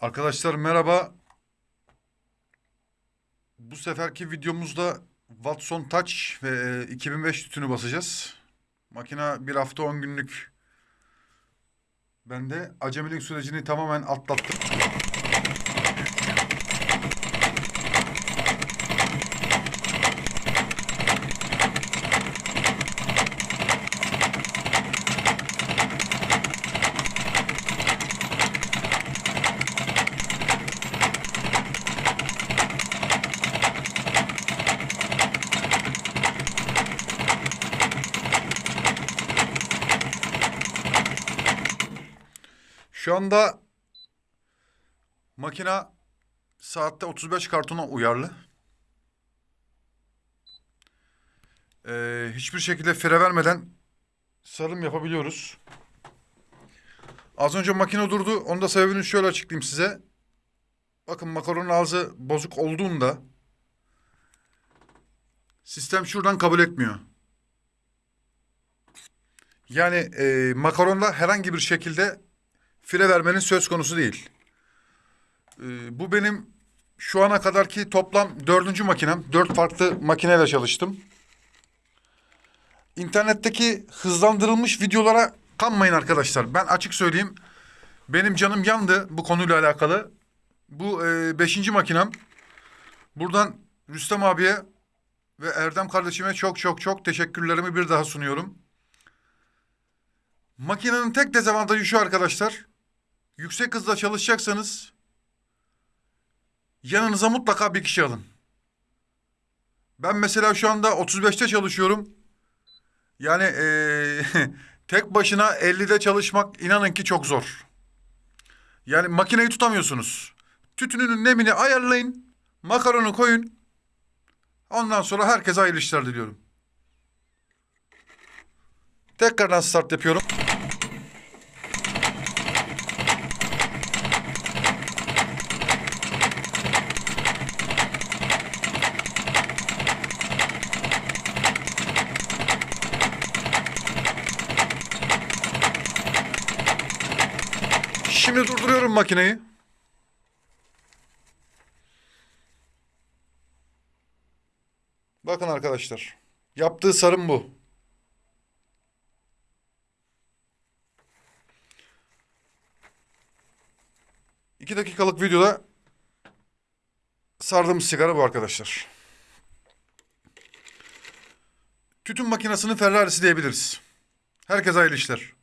Arkadaşlar merhaba. Bu seferki videomuzda Watson Touch ve e, 2005 tütünü basacağız. Makina bir hafta 10 günlük. Ben de acemilik sürecini tamamen atlattım. Şu anda makina saatte 35 kartona uyarlı. Ee, hiçbir şekilde fire vermeden sarım yapabiliyoruz. Az önce makine durdu. Onun da sebebini şöyle açıklayayım size. Bakın makaronun ağzı bozuk olduğunda sistem şuradan kabul etmiyor. Yani e, makaronda herhangi bir şekilde fire vermenin söz konusu değil. Ee, bu benim şu ana kadarki toplam dördüncü makinem. Dört farklı makineyle çalıştım. İnternetteki hızlandırılmış videolara kanmayın arkadaşlar. Ben açık söyleyeyim. Benim canım yandı bu konuyla alakalı. Bu e, beşinci makinem. Buradan Rüstem abiye ve Erdem kardeşime çok çok çok teşekkürlerimi bir daha sunuyorum. Makinenin tek dezavantajı şu arkadaşlar. Yüksek hızla çalışacaksanız yanınıza mutlaka bir kişi alın. Ben mesela şu anda 35'te çalışıyorum. Yani eee, tek başına 50'de çalışmak inanın ki çok zor. Yani makineyi tutamıyorsunuz. Tütününün nemini ayarlayın. Makaronu koyun. Ondan sonra herkese hayırlı işler diliyorum. Tekrardan start yapıyorum. Şimdi durduruyorum makineyi. Bakın arkadaşlar. Yaptığı sarım bu. İki dakikalık videoda sardığımız sigara bu arkadaşlar. Tütün makinesinin Ferrari'si diyebiliriz. Herkese hayırlı işler.